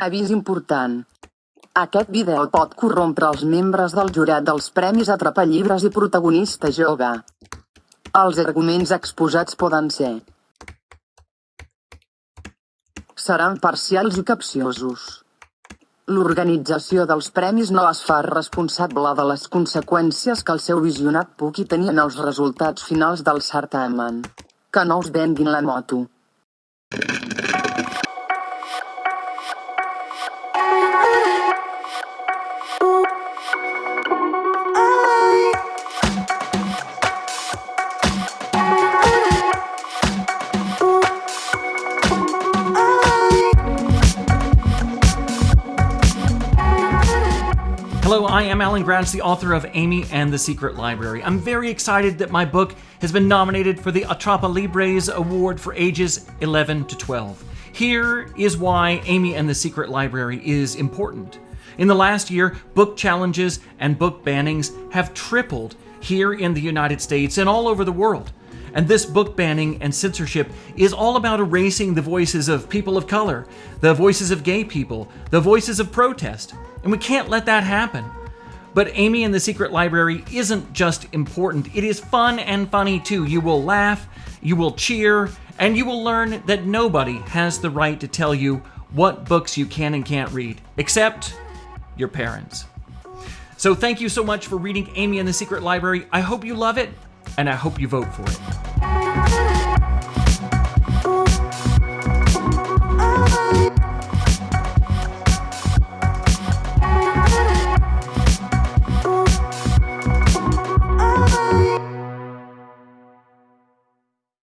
Avís important. Aquest vídeo pot corrompre els membres del jurat dels Premis Atrapallibres i Protagonista Jove. Els arguments exposats poden ser seran parcials i capciosos. L'organització dels premis no es fa responsable de les conseqüències que el seu visionat pugui tenir en els resultats finals del certamen. Que no us venguin la moto. Hello, I am Alan Gratz, the author of Amy and the Secret Library. I'm very excited that my book has been nominated for the Atrapallibres Award for ages 11 to 12. Here is why Amy and the Secret Library is important. In the last year, book challenges and book bannings have tripled here in the United States and all over the world. And this book banning and censorship is all about erasing the voices of people of color, the voices of gay people, the voices of protest. And we can't let that happen. But Amy and the Secret Library isn't just important, it is fun and funny too. You will laugh, you will cheer, and you will learn that nobody has the right to tell you what books you can and can't read, except your parents. So thank you so much for reading Amy and the Secret Library. I hope you love it, and I hope you vote for it.